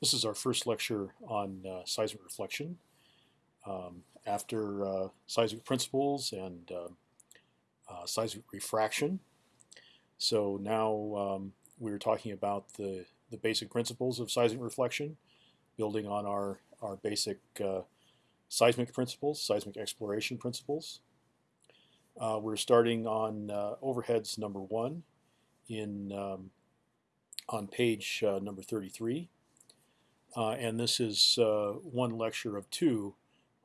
This is our first lecture on uh, seismic reflection. Um, after uh, seismic principles and uh, uh seismic refraction. So now um, we're talking about the, the basic principles of seismic reflection, building on our, our basic uh, seismic principles, seismic exploration principles. Uh, we're starting on overheads number one in um, on page number 33. Uh, and this is uh, one lecture of two,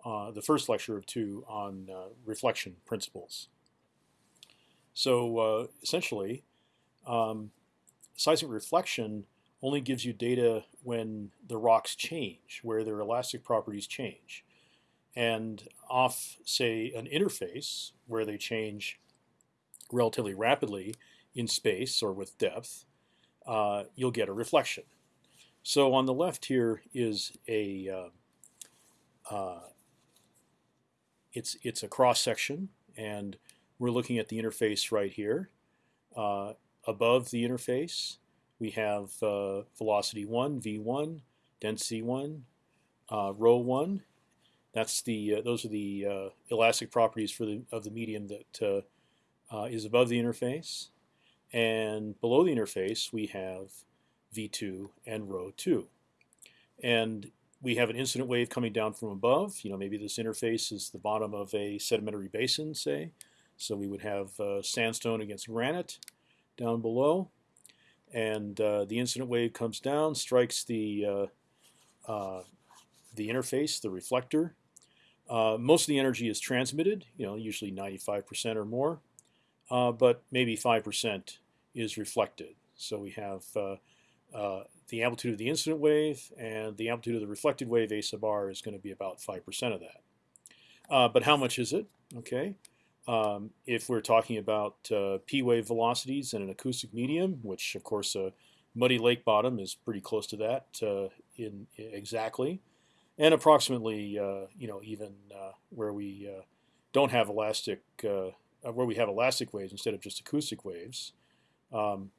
uh, the first lecture of two on reflection principles. So essentially, um, seismic reflection only gives you data when the rocks change, where their elastic properties change. And off, say, an interface where they change relatively rapidly in space or with depth, uh, you'll get a reflection. So on the left here is a uh, uh, it's it's a cross section, and we're looking at the interface right here. Uh, above the interface, we have uh, velocity one, v1, density one, uh, rho one. That's the uh, those are the elastic properties for the of the medium that is above the interface, and below the interface we have v2 and rho 2. And we have an incident wave coming down from above. You know, maybe this interface is the bottom of a sedimentary basin, say. So we would have uh, sandstone against granite down below. And uh, the incident wave comes down, strikes the, uh, uh the interface, the reflector. Uh, most of the energy is transmitted, you know, usually 95% or more. Uh, but maybe 5% is reflected. So we have uh, the amplitude of the incident wave and the amplitude of the reflected wave a sub r is going to be about 5% of that. Uh, but how much is it? Okay, um, if we're talking about uh, p wave velocities in an acoustic medium, which of course a muddy lake bottom is pretty close to that uh, in, exactly, and approximately uh, you know even where we don't have elastic where we have elastic waves instead of just acoustic waves. Um,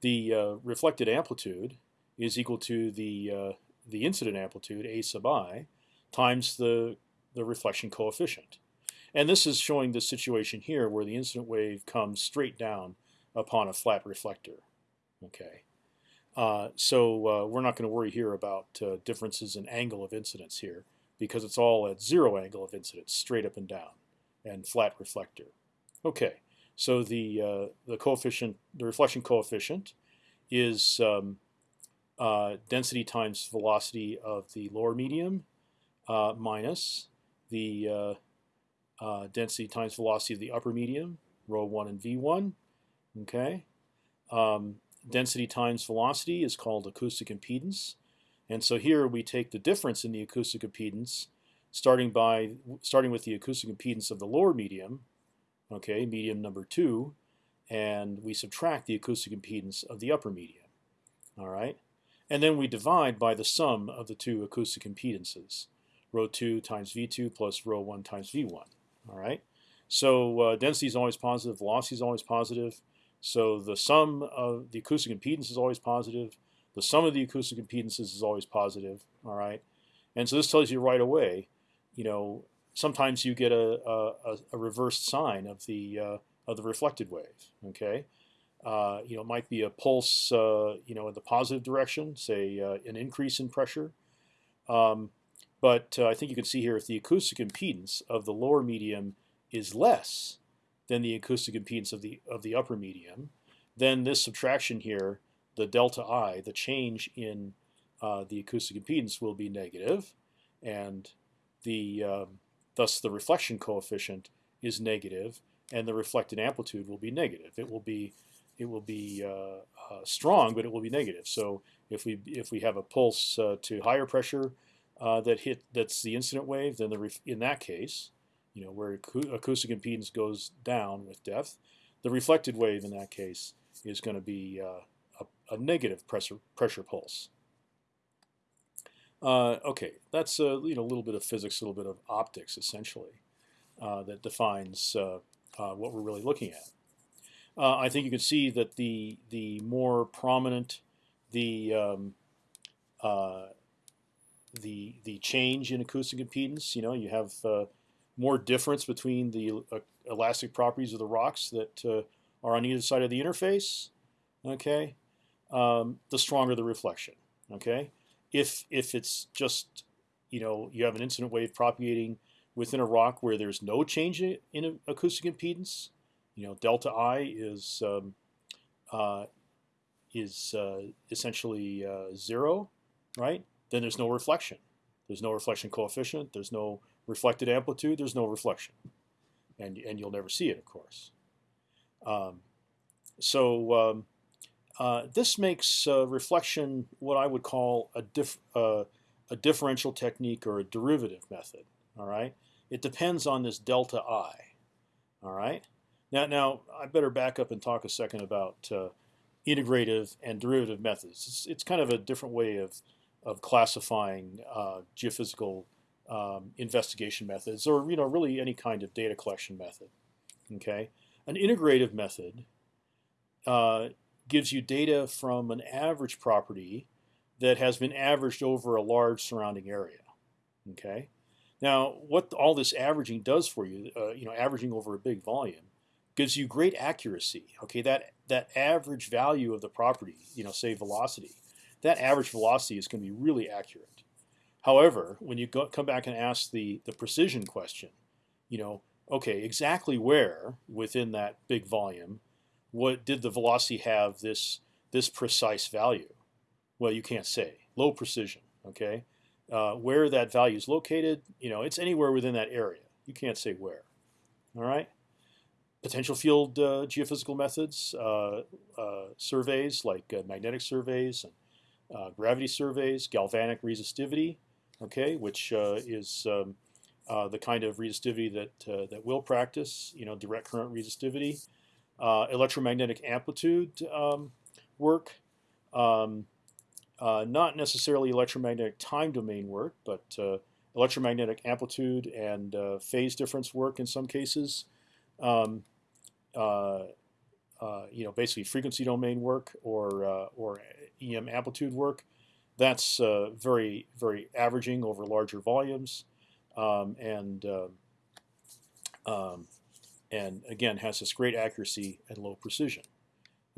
the uh, reflected amplitude is equal to the uh, the incident amplitude a sub i times the the reflection coefficient. And this is showing the situation here where the incident wave comes straight down upon a flat reflector. Okay, uh, so uh, we're not going to worry here about uh, differences in angle of incidence here because it's all at zero angle of incidence, straight up and down, and flat reflector. Okay, so the uh, the coefficient, the reflection coefficient, is um, uh, density times velocity of the lower medium uh, minus the uh, uh, density times velocity of the upper medium, rho one and v one. Okay, um, density times velocity is called acoustic impedance, and so here we take the difference in the acoustic impedance, starting by starting with the acoustic impedance of the lower medium okay, medium number two, and we subtract the acoustic impedance of the upper medium. All right, and then we divide by the sum of the two acoustic impedances, rho 2 times v2 plus rho 1 times v1. All right, so uh, density is always positive, velocity is always positive. So the sum of the acoustic impedance is always positive. The sum of the acoustic impedances is always positive. All right, and so this tells you right away, you know, sometimes you get a, a, a reversed sign of the uh, of the reflected wave. Okay, uh, you know, it might be a pulse, uh, you know, in the positive direction, say uh, an increase in pressure. Um, but uh, I think you can see here if the acoustic impedance of the lower medium is less than the acoustic impedance of the of the upper medium, then this subtraction here, the delta i, the change in uh, the acoustic impedance will be negative, and the um, Thus, the reflection coefficient is negative, and the reflected amplitude will be negative. It will be it will be uh, uh, strong, but it will be negative. So if we if we have a pulse uh, to higher pressure uh, that hit that's the incident wave, then the in that case, you know where acoustic impedance goes down with depth, the reflected wave in that case is going to be uh, a, a negative pressure pressure pulse. Uh, okay, that's a you know, a little bit of physics, a little bit of optics, essentially, uh, that defines uh, uh what we're really looking at. Uh, I think you can see that the the more prominent the um, uh, the the change in acoustic impedance. You know, you have uh, more difference between the uh, elastic properties of the rocks that uh, are on either side of the interface. Okay, um, the stronger the reflection. Okay, if if it's just you know you have an incident wave propagating within a rock where there's no change in acoustic impedance, you know delta I is um, uh, is uh, essentially uh, zero, right? Then there's no reflection. There's no reflection coefficient. There's no reflected amplitude. There's no reflection, and and you'll never see it, of course. Um, so um, uh, this makes uh, reflection what I would call a, dif uh, a differential technique or a derivative method. All right, it depends on this delta i. All right. Now, now I better back up and talk a second about uh, integrative and derivative methods. It's, it's, kind of a different way of of classifying uh, geophysical um, investigation methods, or you know, really any kind of data collection method. Okay, an integrative method gives you data from an average property that has been averaged over a large surrounding area. Okay. Now, what all this averaging does for you, uh, you know, averaging over a big volume, gives you great accuracy. Okay, that that average value of the property, you know, say velocity, that average velocity is going to be really accurate. However, when you go, come back and ask the the precision question, you know, okay, exactly where within that big volume what did the velocity have this this precise value? Well, you can't say. Low precision. Okay, uh, where that value is located, you know, it's anywhere within that area. You can't say where. All right. Potential field uh, geophysical methods, uh, uh surveys like uh, magnetic surveys and uh, gravity surveys, galvanic resistivity, okay, which is um, the kind of resistivity that that we'll practice, you know, direct current resistivity uh, electromagnetic amplitude um, work, um, uh, not necessarily electromagnetic time domain work, but uh, electromagnetic amplitude and uh, phase difference work in some cases. Um, uh, uh, you know, basically frequency domain work or or EM amplitude work. That's very very averaging over larger volumes, um, and um, and again has this great accuracy and low precision.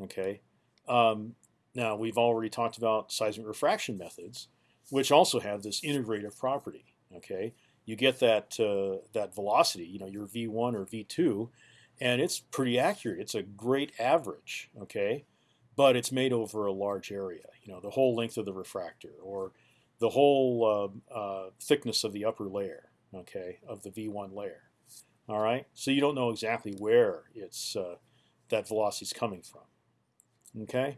Okay. Um, now we've already talked about seismic refraction methods, which also have this integrative property. Okay, you get that uh, that velocity, you know, your v1 or v2, and it's pretty accurate. It's a great average. Okay, but it's made over a large area. You know, the whole length of the refractor or the whole uh, uh, thickness of the upper layer. Okay, of the v1 layer. All right, so you don't know exactly where it's uh, that velocity is coming from. Okay.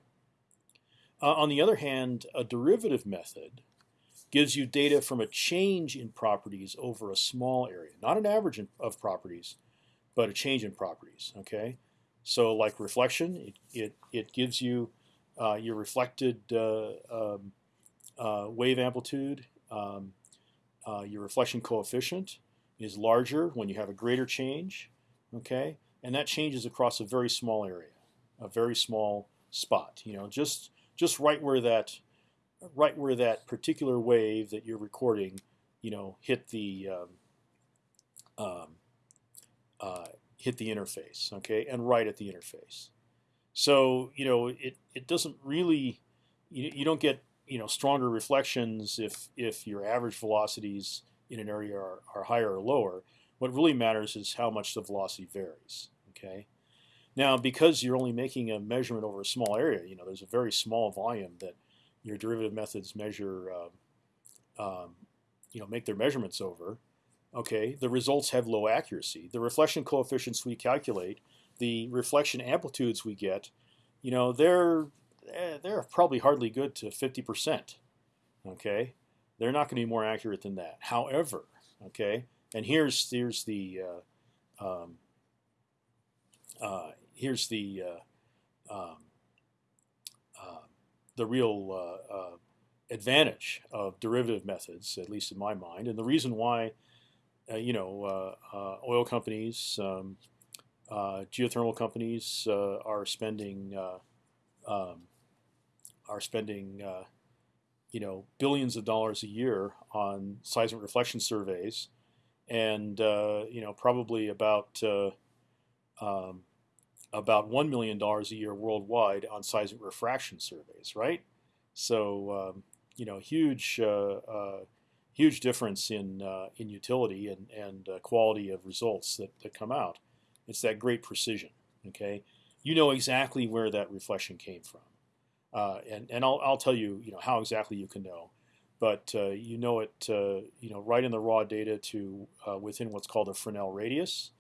Uh, on the other hand, a derivative method gives you data from a change in properties over a small area, not an average of properties, but a change in properties. Okay, so like reflection, it it, it gives you uh, your reflected uh, um, uh, wave amplitude, um, uh, your reflection coefficient, is larger when you have a greater change, okay? And that changes across a very small area, a very small spot. You know, just just right where that right where that particular wave that you're recording, you know, hit the um, um, uh, hit the interface, okay, and right at the interface. So you know, it it doesn't really you, you don't get you know stronger reflections if if your average velocities in an area are, are higher or lower. What really matters is how much the velocity varies. Okay. Now, because you're only making a measurement over a small area, you know, there's a very small volume that your derivative methods measure, uh, um, you know, make their measurements over. Okay, the results have low accuracy. The reflection coefficients we calculate, the reflection amplitudes we get, you know, they're eh, they're probably hardly good to 50%. Okay, they're not going to be more accurate than that. However, okay, and here's here's the uh, um, uh, here's the uh, um, uh, the real uh, uh, advantage of derivative methods, at least in my mind, and the reason why you know oil companies, um, geothermal companies are spending um, are spending you know, billions of dollars a year on seismic reflection surveys, and uh, you know, probably about uh, um, about one million dollars a year worldwide on seismic refraction surveys, right? So um, you know, huge uh, uh huge difference in uh, in utility and and quality of results that, that come out. It's that great precision. Okay, you know exactly where that reflection came from, uh, and and I'll I'll tell you you know how exactly you can know, but uh, you know it uh, you know right in the raw data to uh, within what's called a Fresnel radius,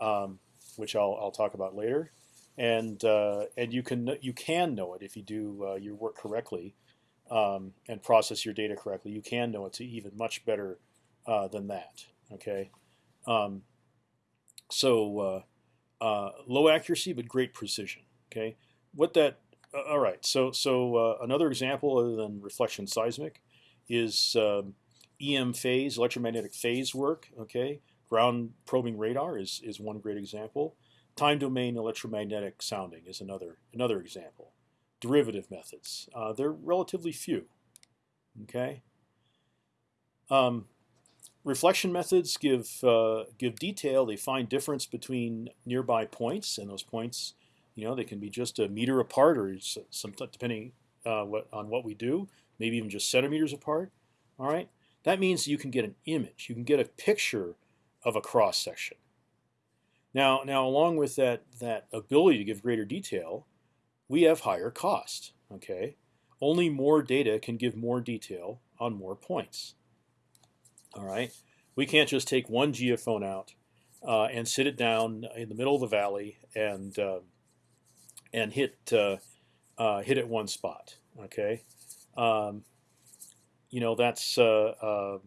um, which I'll I'll talk about later, and and you can you can know it if you do your work correctly um, and process your data correctly, you can know it's even much better than that. Okay, um, so low accuracy but great precision. Okay, what that? Uh, all right. So so uh, another example other than reflection seismic is um, EM phase, electromagnetic phase work. Okay, ground probing radar is is one great example. Time domain electromagnetic sounding is another another example derivative methods. Uh, they're relatively few. Okay. Um, reflection methods give uh, give detail. They find difference between nearby points, and those points, you know, they can be just a meter apart, or some depending uh, what, on what we do, maybe even just centimeters apart. All right. That means you can get an image. You can get a picture of a cross section. Now, now along with that that ability to give greater detail, we have higher cost. Okay, only more data can give more detail on more points. All right, we can't just take one geophone out uh, and sit it down in the middle of the valley and uh, and hit uh, uh hit at one spot. Okay, um, you know that's uh,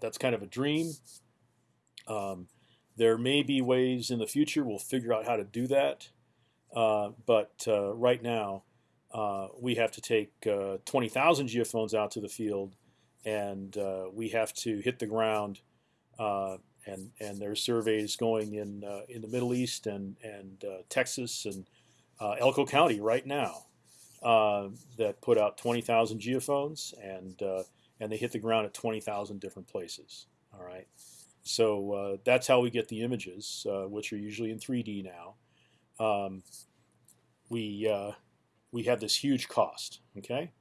that's kind of a dream. Um, there may be ways in the future we'll figure out how to do that. Uh, but uh, right now, uh, we have to take 20,000 geophones out to the field, and we have to hit the ground. And and there's surveys going in in the Middle East and and Texas and Elko County right now that put out 20,000 geophones and and they hit the ground at 20,000 different places. All right. So uh, that's how we get the images, uh, which are usually in 3D now um, we uh, we have this huge cost. Okay,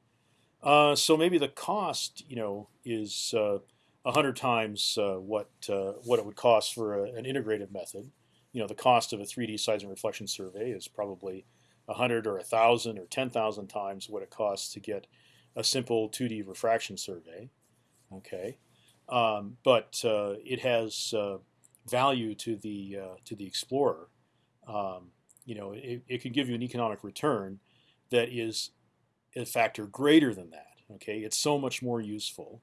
uh, so maybe the cost, you know, is uh, hundred times uh, what uh, what it would cost for a, an integrated method. You know, the cost of a 3D seismic reflection survey is probably hundred or a thousand or ten thousand times what it costs to get a simple 2D refraction survey. Okay, um, but uh, it has value to the to the explorer. Um, you know, it, it can give you an economic return that is a factor greater than that. Okay, it's so much more useful,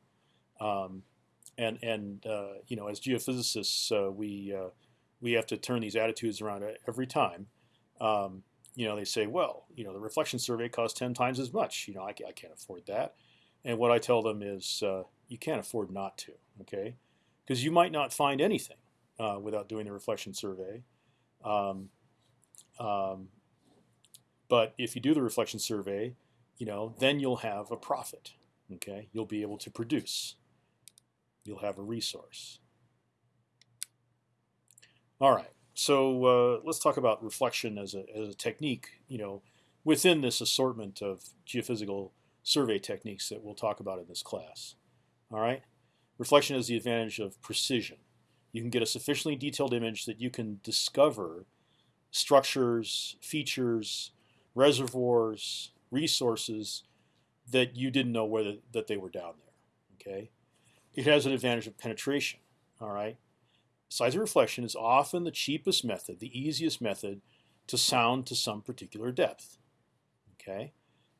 um, and and uh, you know, as geophysicists, uh, we uh, we have to turn these attitudes around every time. Um, you know, they say, well, you know, the reflection survey costs ten times as much. You know, I, I can't afford that. And what I tell them is, uh, you can't afford not to. Okay, because you might not find anything uh, without doing the reflection survey. Um, um, but if you do the reflection survey, you know, then you'll have a profit. Okay, you'll be able to produce. You'll have a resource. All right, so uh, let's talk about reflection as a, as a technique. You know, within this assortment of geophysical survey techniques that we'll talk about in this class. All right, reflection has the advantage of precision. You can get a sufficiently detailed image that you can discover structures, features, reservoirs, resources that you didn't know whether that they were down there. Okay, it has an advantage of penetration. All right, seismic reflection is often the cheapest method, the easiest method to sound to some particular depth. Okay,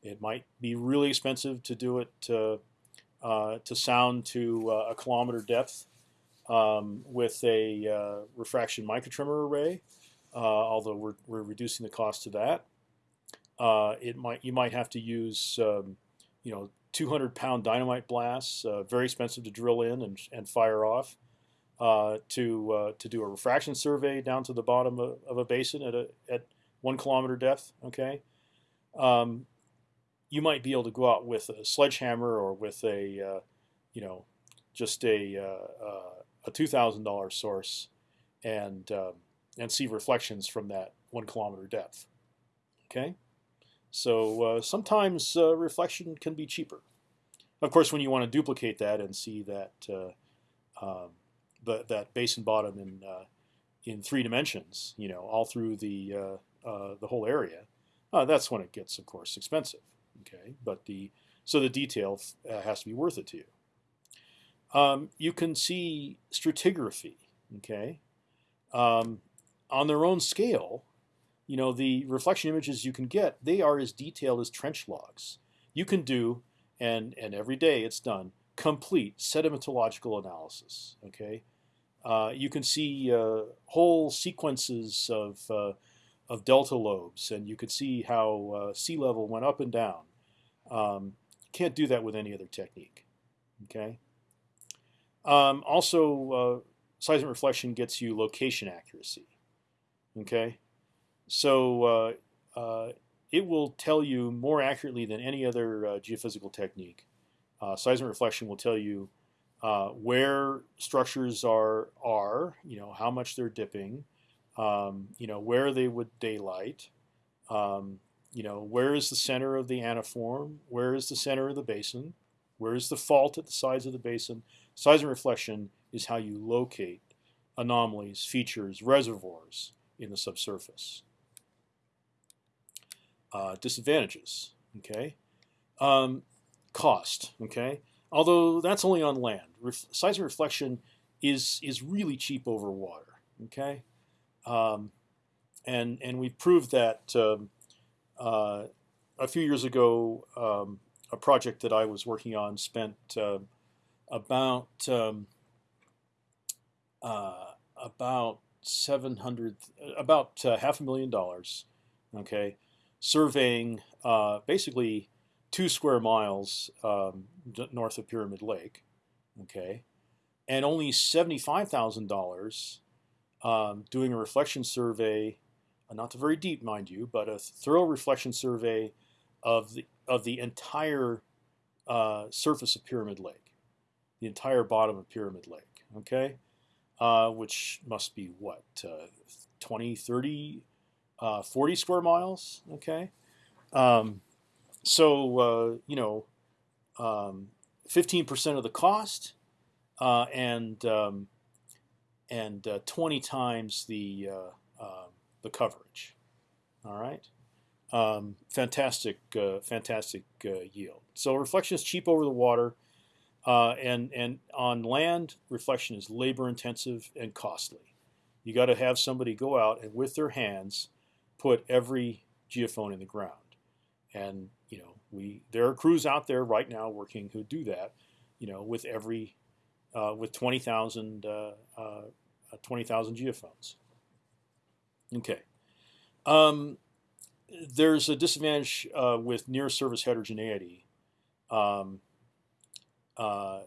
it might be really expensive to do it to, uh, to sound to uh, a kilometer depth um, with a uh, refraction microtremor array. Uh, although we're, we're reducing the cost to that. Uh, it might you might have to use um, you know 200 pound dynamite blasts, uh, very expensive to drill in and, and fire off, uh, to uh, to do a refraction survey down to the bottom of, of, a basin at a at one kilometer depth. Okay, um, you might be able to go out with a sledgehammer or with a, uh, you know, just a uh, uh a two thousand dollar source, and um, and see reflections from that one kilometer depth. Okay, so uh, sometimes uh, reflection can be cheaper. Of course, when you want to duplicate that and see that um, the, that basin bottom in in three dimensions, you know, all through the the whole area, that's when it gets, of course, expensive. Okay, but the so the detail uh, has to be worth it to you. Um, you can see stratigraphy. Okay, um, on their own scale, you know the reflection images you can get they are as detailed as trench logs. You can do and and every day it's done complete sedimentological analysis. Okay, uh, you can see uh, whole sequences of uh, of delta lobes, and you could see how uh, sea level went up and down. Um, can't do that with any other technique. Okay. Um, also, uh, seismic reflection gets you location accuracy. Okay, so uh, uh, it will tell you more accurately than any other uh, geophysical technique. Seismic reflection will tell you where structures are are, you know, how much they're dipping, um, you know, where they would daylight, um, you know, where is the center of the antiform, where is the center of the basin, where is the fault at the sides of the basin. Seismic reflection is how you locate anomalies, features, reservoirs in the subsurface. Uh, disadvantages, okay? Um, cost, okay? Although that's only on land. Ref seismic reflection is is really cheap over water, okay? Um, and and we proved that um, uh, a few years ago. Um, a project that I was working on spent about um, uh, about seven hundred, about uh, half a million dollars. Okay, surveying uh, basically two square miles um, north of Pyramid Lake. Okay, and only seventy-five thousand dollars um, doing a reflection survey, uh, not very deep, mind you, but a thorough reflection survey of the of the entire uh, surface of Pyramid Lake, the entire bottom of Pyramid Lake. Okay, uh, which must be what uh, 20, 30, uh, 40 square miles. Okay, um, so uh, you know, um, 15% of the cost, uh, and um, and uh, 20 times the uh, um, the coverage. All right, um, fantastic, uh, fantastic uh, yield. So reflection is cheap over the water, uh, and and on land reflection is labor intensive and costly. You got to have somebody go out and with their hands put every geophone in the ground, and you know we there are crews out there right now working who do that, you know with every uh, with 20,000 uh, uh, 20,000 geophones. Okay. Um, there's a disadvantage uh, with near surface heterogeneity. Um, uh,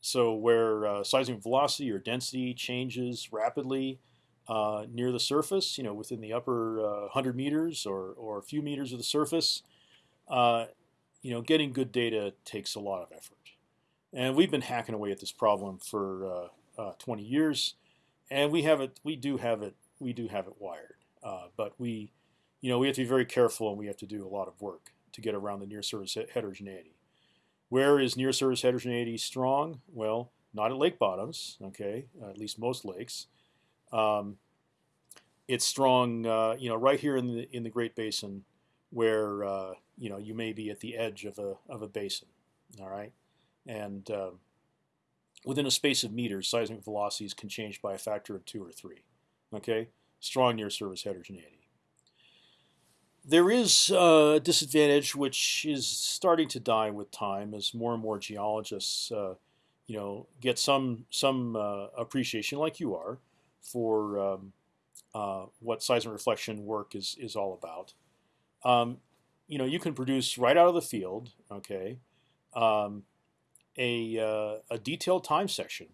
so where uh, seismic velocity or density changes rapidly uh, near the surface, you know, within the upper 100 meters or, or a few meters of the surface, you know, getting good data takes a lot of effort. And we've been hacking away at this problem for uh, uh, 20 years, and we have it. We do have it. We do have it wired, uh, but we, you know, we have to be very careful, and we have to do a lot of work to get around the near surface heterogeneity. Where is near surface heterogeneity strong? Well, not at lake bottoms. Okay, at least most lakes. Um, it's strong, uh, you know, right here in the in the Great Basin, where uh, you know you may be at the edge of a of a basin. All right and uh, within a space of meters, seismic velocities can change by a factor of two or three. Okay, strong near surface heterogeneity. There is a disadvantage which is starting to die with time as more and more geologists, uh, you know, get some some uh, appreciation, like you are, for um, uh, what seismic reflection work is is all about. Um, you know, you can produce right out of the field, okay, um, a, uh, a detailed time section,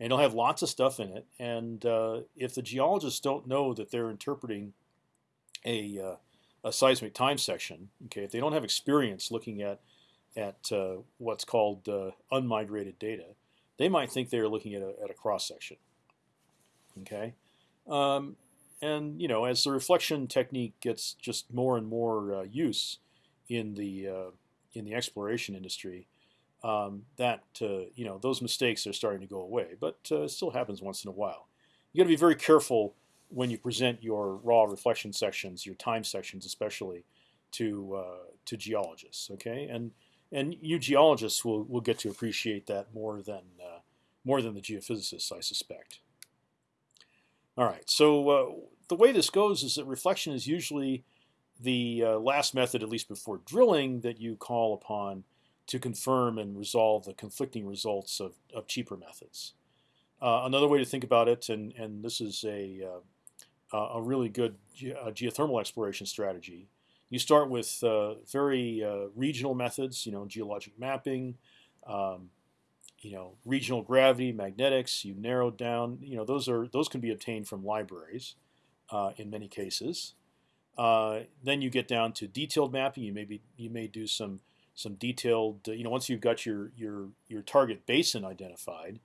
and it'll have lots of stuff in it. And uh, if the geologists don't know that they're interpreting a, uh, a seismic time section, okay, if they don't have experience looking at at uh, what's called uh, unmigrated data, they might think they're looking at a, at a cross section. Okay, um, and you know as the reflection technique gets just more and more uh, use in the uh, in the exploration industry, um, that uh, you know those mistakes are starting to go away, but uh, it still happens once in a while. You got to be very careful when you present your raw reflection sections, your time sections especially, to uh, to geologists. Okay, and and you geologists will will get to appreciate that more than uh, more than the geophysicists, I suspect. All right, so uh, the way this goes is that reflection is usually the uh, last method, at least before drilling, that you call upon to confirm and resolve the conflicting results of, of cheaper methods. Uh, another way to think about it, and, and this is a, uh, a really good ge uh, geothermal exploration strategy, you start with uh, very regional methods, you know, geologic mapping, um, you know, regional gravity, magnetics. You narrow down, you know, those are those can be obtained from libraries uh, in many cases. then you get down to detailed mapping. You maybe you may do some some detailed, you know, once you've got your your your target basin identified,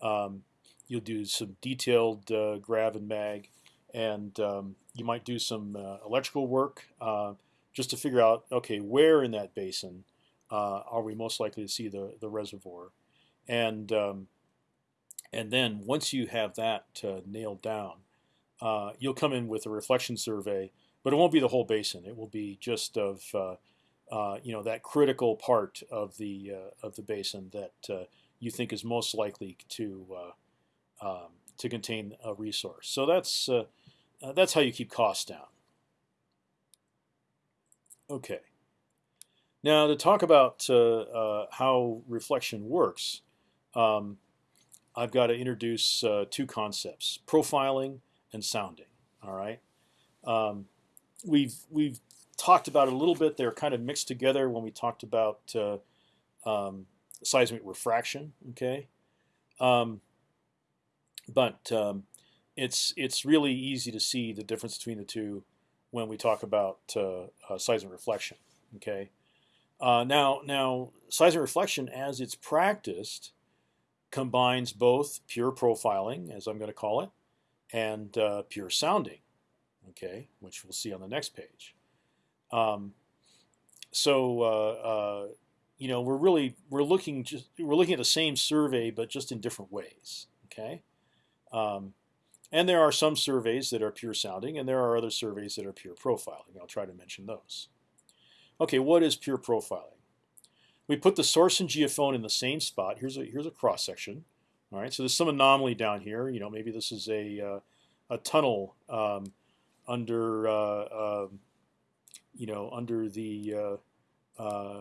um, you'll do some detailed uh, grav and mag, and um, you might do some uh, electrical work uh, just to figure out, okay, where in that basin uh, are we most likely to see the the reservoir, and um, and then once you have that uh, nailed down, uh, you'll come in with a reflection survey, but it won't be the whole basin. It will be just of uh, you know that critical part of the uh, of the basin that uh, you think is most likely to uh, um, to contain a resource. So that's uh, that's how you keep costs down. Okay. Now to talk about how reflection works, um, I've got to introduce two concepts: profiling and sounding. All right. Um, we've we've talked about it a little bit. They're kind of mixed together when we talked about uh, um, seismic refraction. Okay, um, but um, it's it's really easy to see the difference between the two when we talk about uh, uh, seismic reflection. Okay, uh, now now seismic reflection as it's practiced combines both pure profiling, as I'm going to call it, and uh, pure sounding. Okay, which we'll see on the next page. Um, so uh, uh, you know we're really we're looking just we're looking at the same survey but just in different ways. Okay, um, and there are some surveys that are pure sounding, and there are other surveys that are pure profiling. I'll try to mention those. Okay, what is pure profiling? We put the source and geophone in the same spot. Here's a here's a cross section. All right, so there's some anomaly down here. You know, maybe this is a uh, a tunnel um, under uh, um, you know, under the uh, uh,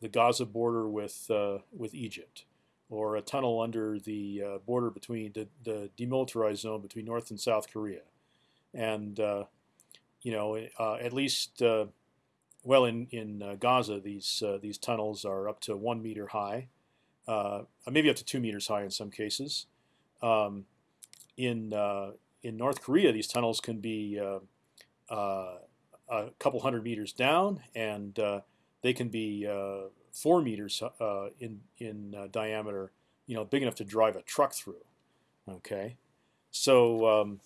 the Gaza border with uh, with Egypt, or a tunnel under the border between the, the demilitarized zone between North and South Korea, and you know, at least well, in in uh, Gaza, these uh, these tunnels are up to one meter high, uh, maybe up to two meters high in some cases. Um, in in North Korea, these tunnels can be a couple hundred meters down, and uh, they can be uh, four meters uh, in in diameter. You know, big enough to drive a truck through. Okay, so um,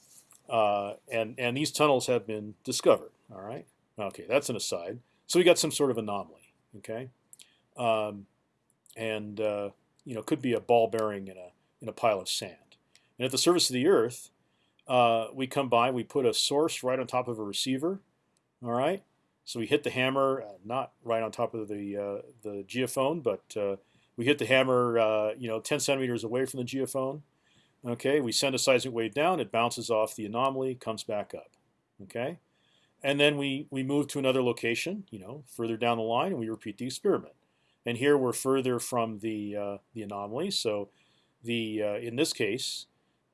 and and these tunnels have been discovered. All right. Okay, that's an aside. So we got some sort of anomaly. Okay, um, and uh, you know could be a ball bearing in a in a pile of sand. And at the surface of the Earth, uh, we come by, we put a source right on top of a receiver, all right. So we hit the hammer, uh, not right on top of the uh, the geophone, but uh, we hit the hammer, uh, you know, 10 centimeters away from the geophone. Okay, we send a seismic wave down, it bounces off the anomaly, comes back up. Okay, and then we we move to another location, you know, further down the line, and we repeat the experiment. And here we're further from the uh, the anomaly, so the uh, in this case,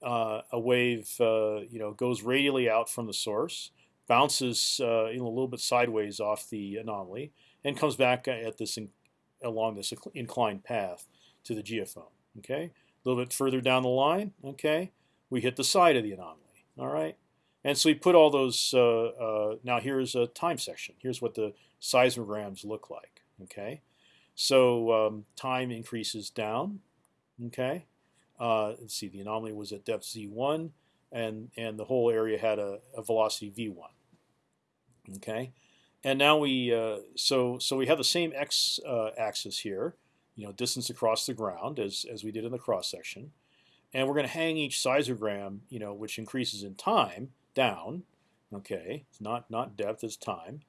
a wave you know goes radially out from the source bounces uh, a little bit sideways off the anomaly, and comes back at this along this inclined path to the geophone. Okay, a little bit further down the line. Okay, we hit the side of the anomaly. All right, And so we put all those. Uh, uh, now here's a time section. Here's what the seismograms look like. Okay, so um, time increases down. Okay, uh, let's see. The anomaly was at depth z1, and and the whole area had a, a velocity v1. Okay, and now we uh, so so we have the same x uh, axis here. You know, distance across the ground as as we did in the cross section, and we're going to hang each seismogram. You know, which increases in time down. Okay, it's not not depth, it's time,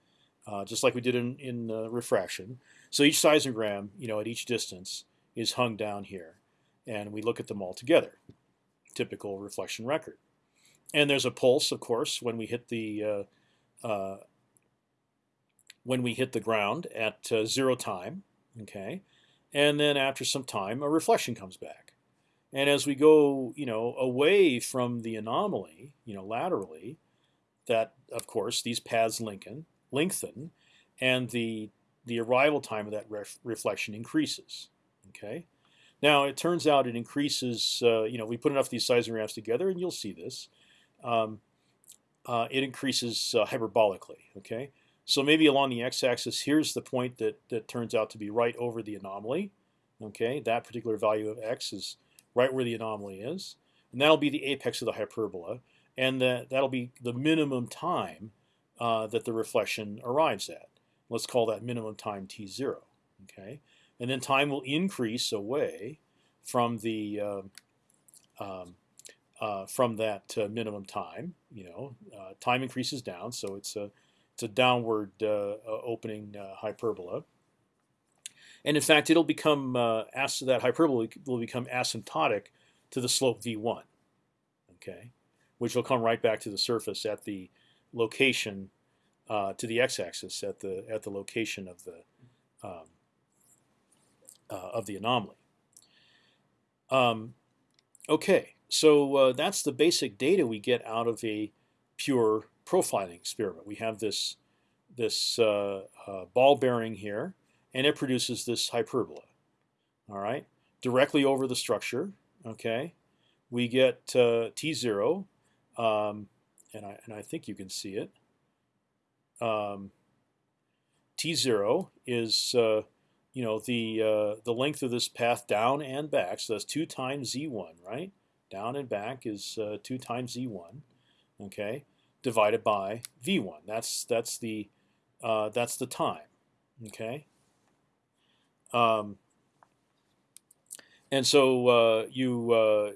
uh, just like we did in in uh, refraction. So each seismogram, you know, at each distance is hung down here, and we look at them all together. Typical reflection record. And there's a pulse, of course, when we hit the uh, uh when we hit the ground at uh, zero time. Okay, and then after some time, a reflection comes back. And as we go, you know, away from the anomaly, you know, laterally, that of course these paths lengthen, lengthen, and the the arrival time of that ref reflection increases. Okay. Now it turns out it increases. Uh, you know, we put enough of these seismographs together, and you'll see this. Um, uh, it increases uh, hyperbolically. Okay. So maybe along the x-axis, here's the point that that turns out to be right over the anomaly. Okay, that particular value of x is right where the anomaly is, and that'll be the apex of the hyperbola, and that that'll be the minimum time uh, that the reflection arrives at. Let's call that minimum time t zero. Okay, and then time will increase away from the uh, um, uh, from that uh, minimum time. You know, uh, time increases down, so it's a it's a downward uh, opening hyperbola. And in fact, it'll become uh, as that hyperbola will become asymptotic to the slope v1, okay, which will come right back to the surface at the location uh, to the x-axis at the at the location of the um, uh, of the anomaly. Um, okay, so uh, that's the basic data we get out of a pure profiling experiment. We have this this uh, uh, ball bearing here and it produces this hyperbola. All right, directly over the structure. Okay, we get uh, t zero, um, and I and I think you can see it. Um, t zero is uh, you know the uh, the length of this path down and back. So that's two times z1, right? Down and back is uh, two times z1. Okay, divided by v1. That's that's the uh, that's the time. Okay. Um, and so uh, you uh,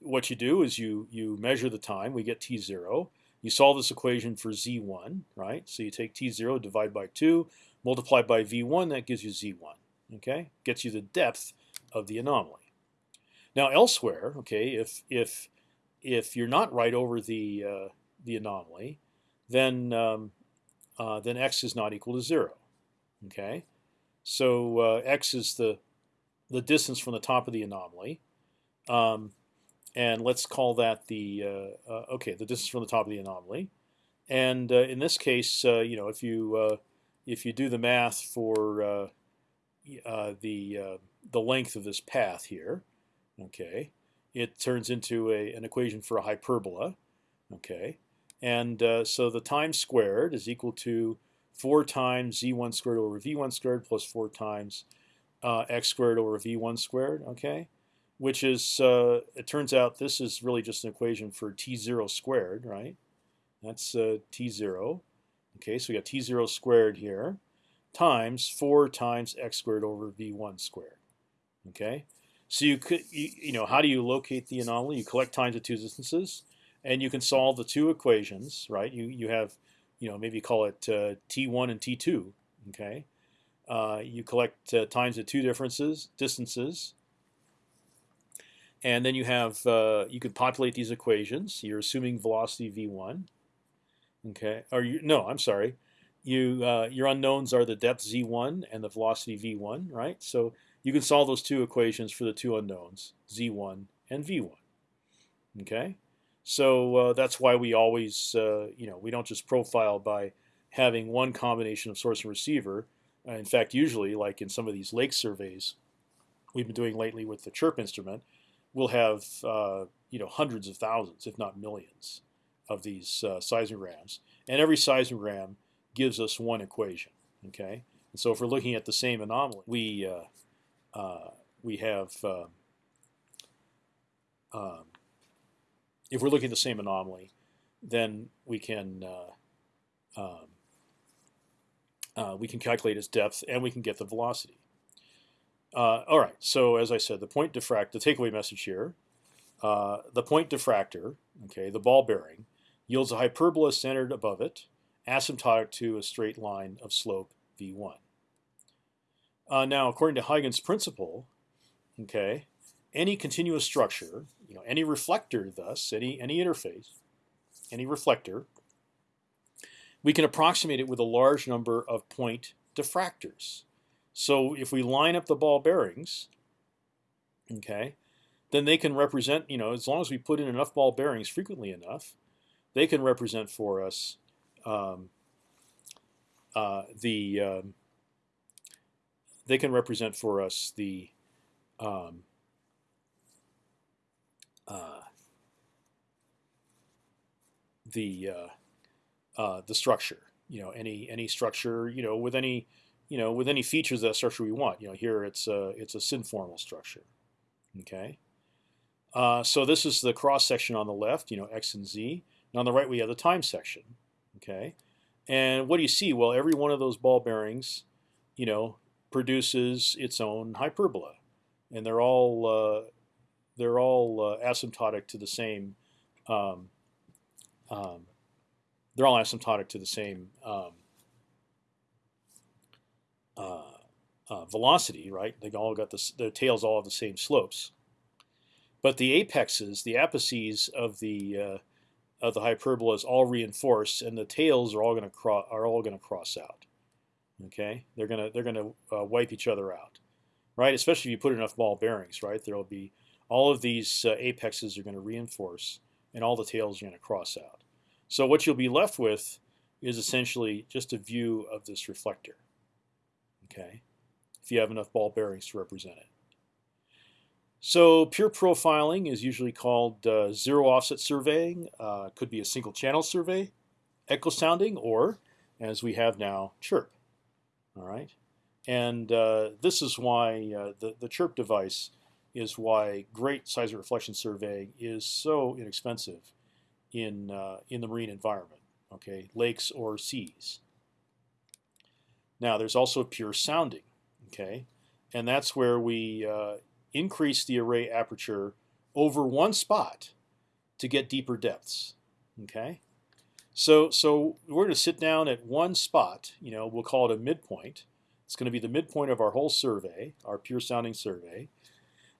what you do is you you measure the time. We get t zero. You solve this equation for z1, right? So you take t zero, divide by two, multiply by v1. That gives you z1. Okay, gets you the depth of the anomaly. Now elsewhere, okay, if if if you're not right over the uh, the anomaly, then um, uh, then x is not equal to zero. Okay, so uh, x is the the distance from the top of the anomaly, um, and let's call that the uh, uh, okay the distance from the top of the anomaly. And uh, in this case, uh, you know, if you uh, if you do the math for the the length of this path here, okay, it turns into a, an equation for a hyperbola, okay, and so the time squared is equal to 4 times z1 squared over v1 squared plus 4 times uh, x squared over v1 squared, okay? Which is, uh, it turns out this is really just an equation for t0 squared, right? That's uh, t0. Okay, so we got t0 squared here times 4 times x squared over v1 squared. Okay, so you could, you, you know, how do you locate the anomaly? You collect times of two distances, and you can solve the two equations, right? You you have you know, maybe call it uh, T1 and T2. Okay, uh, you collect uh, times the two differences distances, and then you have you could populate these equations. You're assuming velocity v1. Okay, or you no, I'm sorry. You your unknowns are the depth z1 and the velocity v1, right? So you can solve those two equations for the two unknowns, z1 and v1. Okay. So uh, that's why we always, uh, you know, we don't just profile by having one combination of source and receiver. Uh, in fact, usually, like in some of these lake surveys we've been doing lately with the CHIRP instrument, we'll have, you know, hundreds of thousands, if not millions, of these uh, seismograms, and every seismogram gives us one equation. Okay, and so if we're looking at the same anomaly, we uh, uh, we have um, um, if we're looking at the same anomaly, then we can uh, um, uh, we can calculate its depth and we can get the velocity. Uh, all right, so as I said, the point diffract, the takeaway message here, uh, the point diffractor, okay, the ball bearing, yields a hyperbola centered above it, asymptotic to a straight line of slope v1. Uh, now, according to Huygens' principle, okay, any continuous structure, you know, any reflector, thus any any interface, any reflector, we can approximate it with a large number of point diffractors. So if we line up the ball bearings, okay, then they can represent, you know, as long as we put in enough ball bearings frequently enough, they can represent for us um, uh, the um, they can represent for us the um, uh, the uh, uh, the structure. You know, any any structure. You know, with any you know with any features of that structure we want. You know, here it's a it's a synformal structure. Okay. Uh, so this is the cross section on the left. You know, x and z. And on the right we have the time section. Okay. And what do you see? Well, every one of those ball bearings, you know, produces its own hyperbola, and they're all uh, they're all uh, asymptotic to the same. Um, um, they're all asymptotic to the same um, uh, uh, velocity, right? They all got the their tails all have the same slopes, but the apexes, the apices of the uh, of the hyperbola is all reinforced, and the tails are all going to cross are all going to cross out. Okay, they're gonna they're gonna uh, wipe each other out, right? Especially if you put enough ball bearings, right? There'll be all of these uh, apexes are going to reinforce, and all the tails are going to cross out. So what you'll be left with is essentially just a view of this reflector. Okay, if you have enough ball bearings to represent it. So pure profiling is usually called uh, zero offset surveying. Uh, could be a single channel survey, echo sounding, or as we have now, chirp. All right, and uh, this is why uh, the the chirp device is why great seismic reflection surveying is so inexpensive in uh, in the marine environment. Okay, lakes or seas. Now there's also pure sounding. Okay, and that's where we uh, increase the array aperture over one spot to get deeper depths. Okay, so so we're going to sit down at one spot. You know, we'll call it a midpoint. It's going to be the midpoint of our whole survey, our pure sounding survey.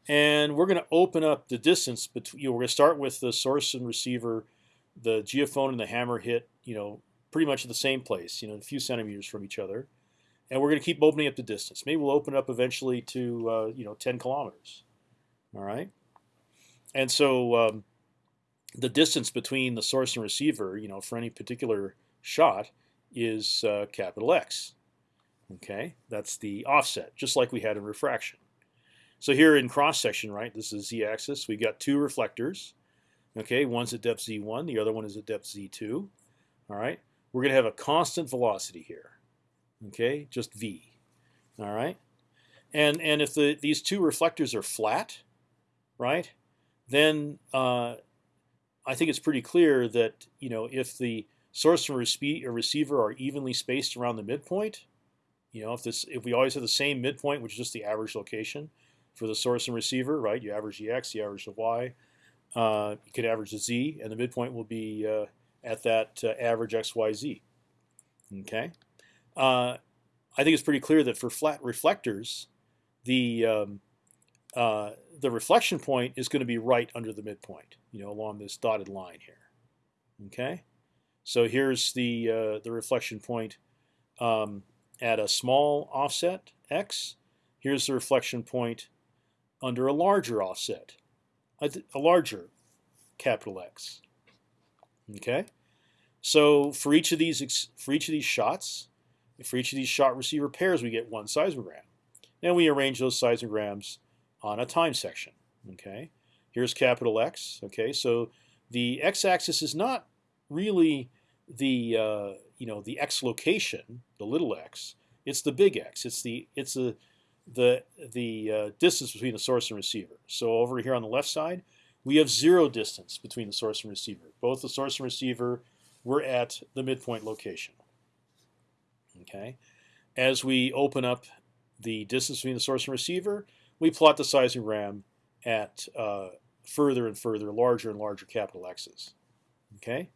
And we're going to open up the distance between. You know, we're going to start with the source and receiver, the geophone and the hammer hit. You know, pretty much at the same place. You know, a few centimeters from each other, and we're going to keep opening up the distance. Maybe we'll open up eventually to uh, you know 10 kilometers. All right, and so um, the distance between the source and receiver, you know, for any particular shot, is uh, capital X. Okay, that's the offset, just like we had in refraction. So here in cross section, right, this is the z-axis. We've got two reflectors. Okay, one's at depth z1, the other one is at depth z2. All right, we're going to have a constant velocity here. Okay, just v. All right, and and if the these two reflectors are flat, right, then uh, I think it's pretty clear that you know if the source and receiver are evenly spaced around the midpoint, you know if this if we always have the same midpoint, which is just the average location, for the source and receiver, right? You average the x, you average the y. Uh, you could average the z, and the midpoint will be uh, at that uh, average x, y, z. Okay. Uh, I think it's pretty clear that for flat reflectors, the um, uh, the reflection point is going to be right under the midpoint, you know, along this dotted line here. Okay. So here's the uh, the reflection point um, at a small offset x. Here's the reflection point under a larger offset, a, a larger capital X. Okay, so for each of these for each of these shots, for each of these shot receiver pairs, we get one seismogram. And we arrange those seismograms on a time section. Okay, here's capital X. Okay, so the x-axis is not really the uh, you know the x location, the little x. It's the big X. It's the it's the the the uh, distance between the source and receiver. So over here on the left side, we have zero distance between the source and receiver. Both the source and receiver were at the midpoint location. Okay, as we open up the distance between the source and receiver, we plot the seismogram at uh, further and further, larger and larger capital X's. Okay,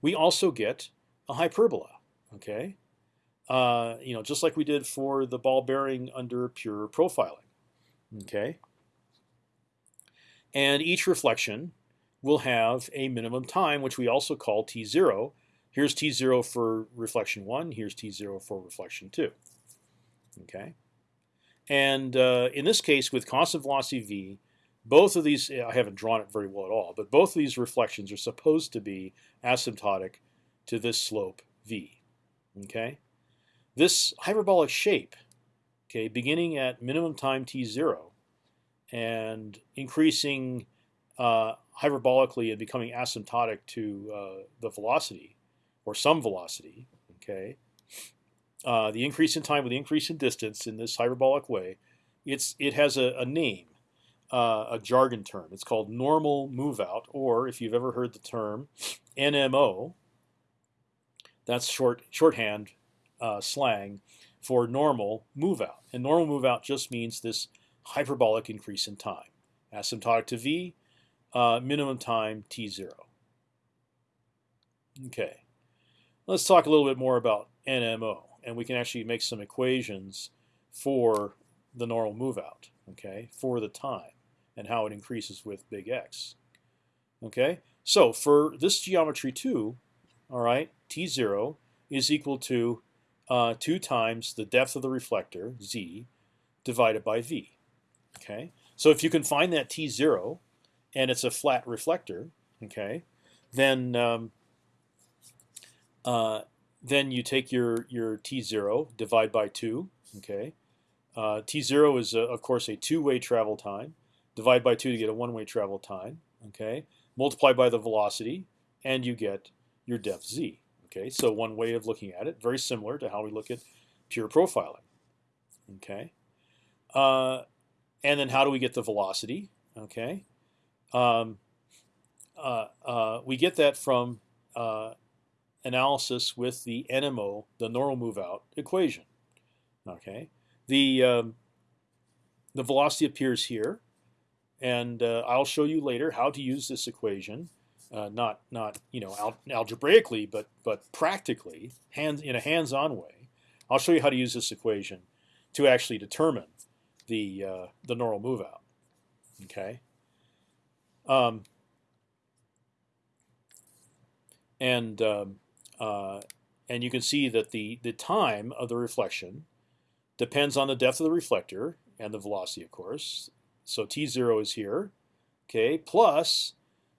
we also get a hyperbola. Okay, uh, you know, just like we did for the ball bearing under pure profiling. Okay, and each reflection will have a minimum time, which we also call t0. Here's t0 for reflection one. Here's t0 for reflection two. Okay, and uh, in this case, with constant velocity v, both of these I haven't drawn it very well at all, but both of these reflections are supposed to be asymptotic to this slope v. Okay, this hyperbolic shape, okay, beginning at minimum time t0 and increasing uh, hyperbolically and becoming asymptotic to uh, the velocity or some velocity, okay, uh, the increase in time with the increase in distance in this hyperbolic way, it's it has a, a name, uh, a jargon term. It's called normal move out, or if you've ever heard the term NMO, that's short shorthand uh, slang for normal move out. And normal move out just means this hyperbolic increase in time. Asymptotic to v, uh, minimum time t0. Okay, let's talk a little bit more about NMO, and we can actually make some equations for the normal move out. Okay, for the time and how it increases with big X. Okay, so for this geometry too, all right, t0 is equal to uh, 2 times the depth of the reflector, z, divided by v. Okay, so if you can find that t0, and it's a flat reflector, okay, then um, uh, then you take your your t0, divide by 2, okay. Uh, t0 is, a, of course, a two-way travel time. Divide by 2 to get a one-way travel time, okay. Multiply by the velocity, and you get your depth z. Okay, so one way of looking at it, very similar to how we look at pure profiling. Okay, uh, and then how do we get the velocity? Okay, um, uh, uh, we get that from uh, analysis with the NMO, the normal move out equation. Okay, the um, the velocity appears here, and uh, I'll show you later how to use this equation uh, not not you know al algebraically, but but practically, hands in a hands-on way. I'll show you how to use this equation to actually determine the uh, the normal move out. Okay. Um, and um, uh, and you can see that the the time of the reflection depends on the depth of the reflector and the velocity, of course. So t zero is here, okay, plus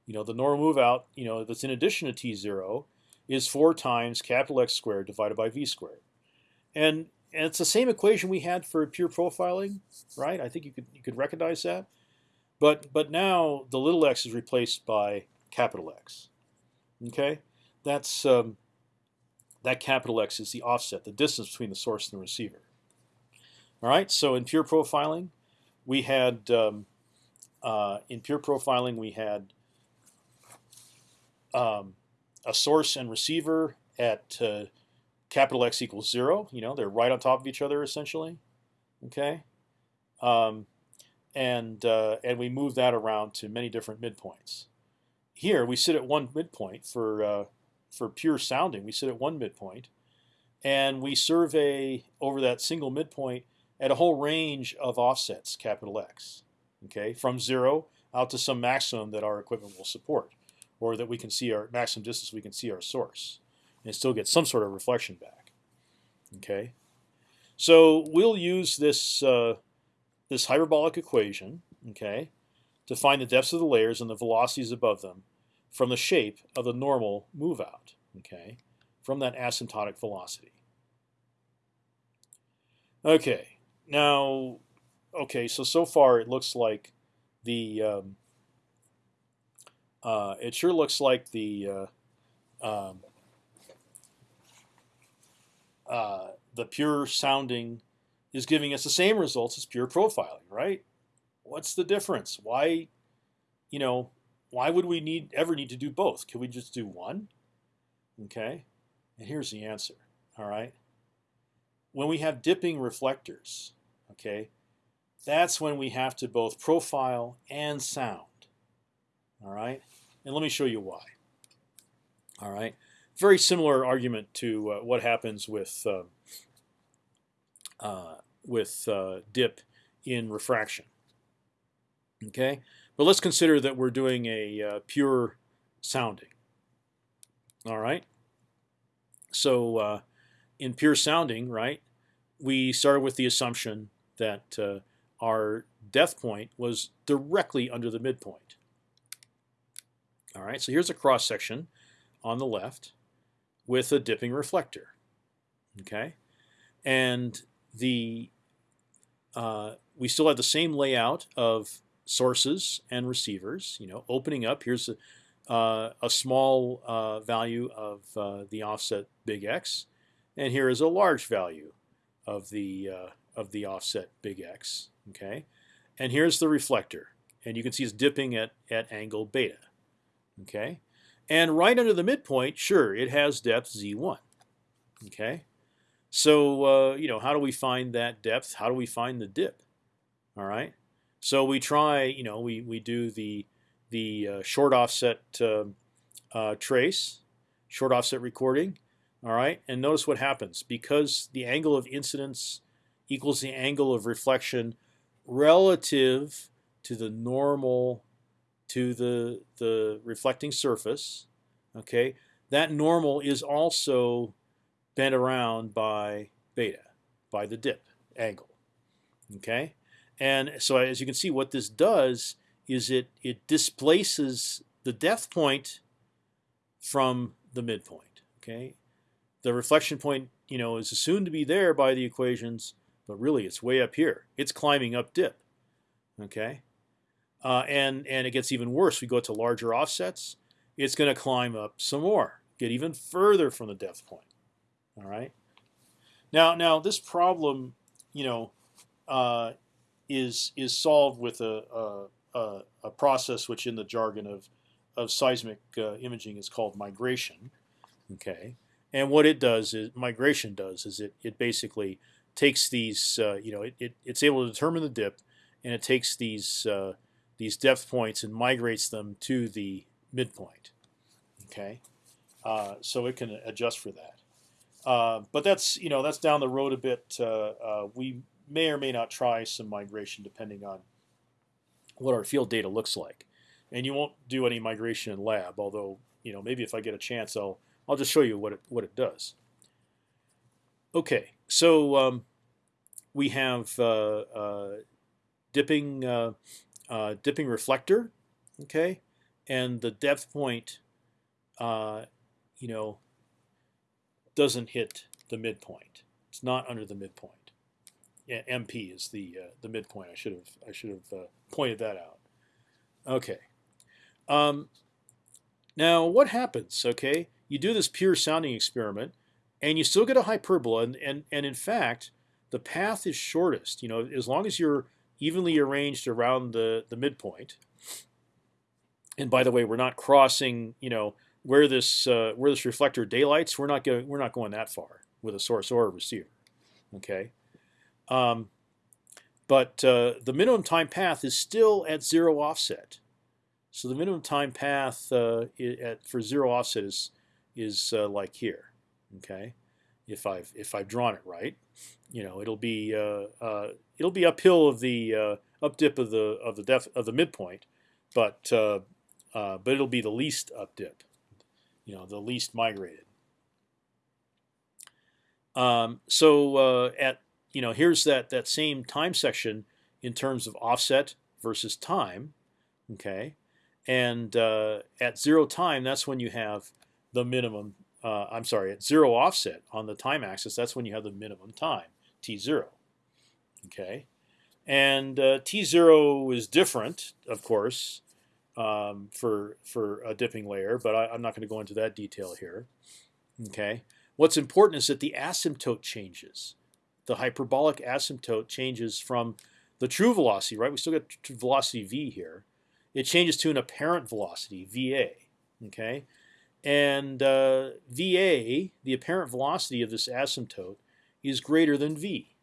you know, the normal move out, you know, that's in addition to t0 is 4 times capital X squared divided by v squared. And, and it's the same equation we had for pure profiling, right? I think you could, you could recognize that. But, but now the little x is replaced by capital X. Okay? That's, um, that capital X is the offset, the distance between the source and the receiver. All right, so in pure profiling, we had, um, uh, in pure profiling, we had um, a source and receiver at uh, capital X equals zero. You know, they're right on top of each other essentially. Okay, um, and uh, and we move that around to many different midpoints. Here we sit at one midpoint for uh, for pure sounding. We sit at one midpoint, and we survey over that single midpoint at a whole range of offsets, capital X. Okay, from zero out to some maximum that our equipment will support or that we can see our maximum distance, we can see our source, and still get some sort of reflection back. Okay, so we'll use this uh, this hyperbolic equation, okay, to find the depths of the layers and the velocities above them from the shape of the normal move out, okay, from that asymptotic velocity. Okay, now, okay, so so far it looks like the um, uh, it sure looks like the uh, um, uh, the pure sounding is giving us the same results as pure profiling, right? What's the difference? Why, you know, why would we need ever need to do both? Can we just do one? Okay, and here's the answer. All right, when we have dipping reflectors, okay, that's when we have to both profile and sound. All right, and let me show you why. All right, very similar argument to uh, what happens with uh, uh, with uh, dip in refraction. Okay, but let's consider that we're doing a uh, pure sounding. All right. So uh, in pure sounding, right, we started with the assumption that our depth point was directly under the midpoint. All right. So here's a cross section on the left with a dipping reflector. Okay, and the uh, we still have the same layout of sources and receivers. You know, opening up here's a, uh, a small uh, value of uh, the offset big X, and here is a large value of the uh, of the offset big X. Okay, and here's the reflector, and you can see it's dipping at at angle beta. Okay, and right under the midpoint, sure, it has depth z1. Okay, so uh, you know how do we find that depth? How do we find the dip? All right. So we try, you know, we, we do the the uh, short offset uh, uh, trace, short offset recording, all right, and notice what happens because the angle of incidence equals the angle of reflection relative to the normal to the the reflecting surface. Okay, that normal is also bent around by beta, by the dip angle. Okay, and so as you can see, what this does is it it displaces the depth point from the midpoint. Okay, the reflection point you know is assumed to be there by the equations, but really it's way up here. It's climbing up dip. Okay, uh, and and it gets even worse. We go to larger offsets. It's going to climb up some more, get even further from the depth point. All right. Now now this problem, you know, uh, is is solved with a, a, a, process which in the jargon of of seismic uh, imaging is called migration. Okay, and what it does is migration does is it it basically takes these uh, you know it, it, it's able to determine the dip, and it takes these uh, these depth points and migrates them to the midpoint. Okay, uh, so it can adjust for that. Uh, but that's you know that's down the road a bit. Uh, we may or may not try some migration depending on what our field data looks like. And you won't do any migration in lab, although you know maybe if I get a chance, I'll I'll just show you what it what it does. Okay, so um, we have uh, uh, dipping uh, dipping reflector, okay, and the depth point, uh, you know, doesn't hit the midpoint. It's not under the midpoint. MP is the uh, the midpoint. I should have I should have uh, pointed that out. Okay. Um, now what happens? Okay, you do this pure sounding experiment, and you still get a hyperbola, and and and in fact, the path is shortest. You know, as long as you're evenly arranged around the the midpoint. And by the way, we're not crossing. You know where this uh, where this reflector daylights. We're not going. We're not going that far with a source or a receiver. Okay. Um, but uh, the minimum time path is still at zero offset. So the minimum time path uh, at, for zero offset is is uh, like here. Okay, if I've if I've drawn it right, you know it'll be uh, uh, it'll be uphill of the uh, up dip of the of the depth of the midpoint, but but it'll be the least up dip, you know the least migrated. Um, so at you know, here's that that same time section in terms of offset versus time, okay, and uh, at zero time, that's when you have the minimum. Uh, I'm sorry, at zero offset on the time axis, that's when you have the minimum time, t zero, okay, and uh, t zero is different, of course, um, for for a dipping layer, but I, I'm not going to go into that detail here. Okay. What's important is that the asymptote changes. The hyperbolic asymptote changes from the true velocity, right? We still got velocity v here. It changes to an apparent velocity, va. Okay, and uh, va, the apparent velocity of this asymptote, is greater than v,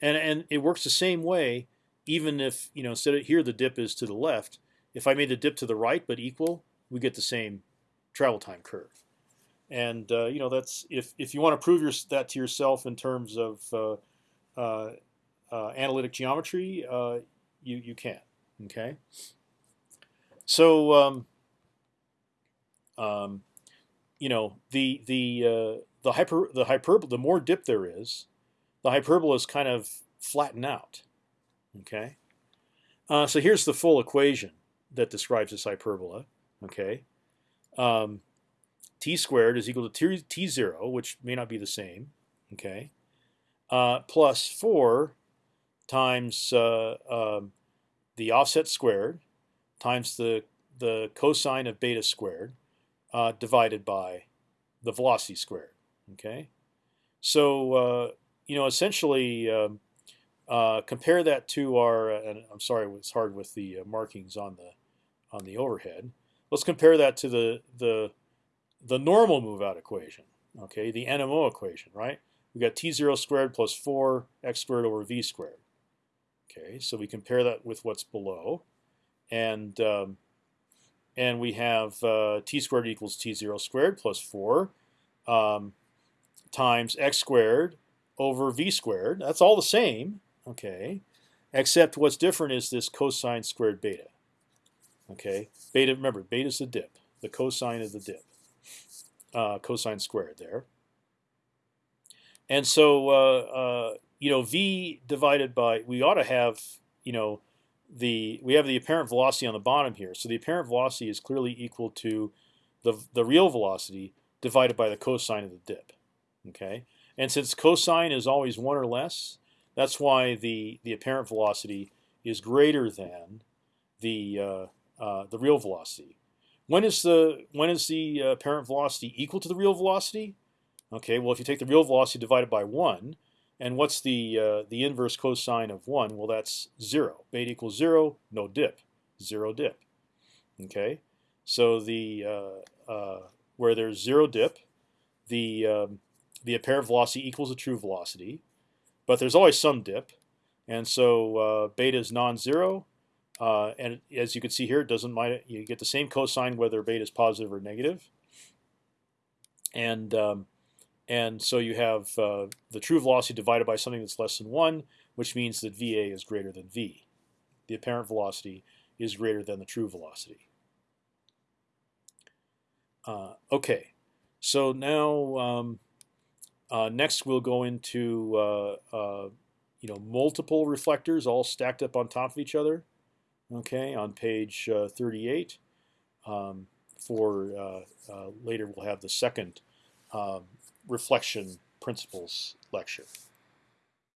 and and it works the same way. Even if you know instead of here the dip is to the left, if I made the dip to the right but equal, we get the same travel time curve. And uh, you know that's if if you want to prove your, that to yourself in terms of uh, uh, uh analytic geometry, uh, you you can. Okay. So um, um, you know the the uh, the hyper the hyperbola the more dip there is, the hyperbolas kind of flatten out. Okay. so here's the full equation that describes this hyperbola. Okay, um, t squared is equal to t, t zero, which may not be the same. Okay, uh, plus four times uh, um, the offset squared times the the cosine of beta squared uh, divided by the velocity squared. Okay, so uh, you know essentially. Um, uh, compare that to our, and I'm sorry, it's hard with the uh, markings on the on the overhead. Let's compare that to the the the normal move out equation. Okay, the NMO equation, right? We got t zero squared plus four x squared over v squared. Okay, so we compare that with what's below, and um, and we have uh, t squared equals t zero squared plus four um, times x squared over v squared. That's all the same. Okay, except what's different is this cosine squared beta. Okay, beta. Remember, beta is the dip, the cosine of the dip, uh, cosine squared there. And so, uh, uh, you know, v divided by we ought to have, you know, the we have the apparent velocity on the bottom here. So the apparent velocity is clearly equal to the the real velocity divided by the cosine of the dip. Okay, and since cosine is always one or less, that's why the the apparent velocity is greater than the uh, uh, the real velocity. When is the when is the uh, apparent velocity equal to the real velocity? Okay, well if you take the real velocity divided by one, and what's the uh, the inverse cosine of one? Well, that's zero. Beta equals zero, no dip, zero dip. Okay, so the uh, uh, where there's zero dip, the um, the apparent velocity equals the true velocity, but there's always some dip, and so beta is non-zero, uh, and as you can see here, it doesn't mind. You get the same cosine whether beta is positive or negative. And um, and so you have uh, the true velocity divided by something that's less than one, which means that va is greater than v. The apparent velocity is greater than the true velocity. Uh, okay, so now um, uh, next we'll go into uh, uh, you know multiple reflectors all stacked up on top of each other okay, on page uh, 38. Um, for uh, later, we'll have the second um, reflection principles lecture.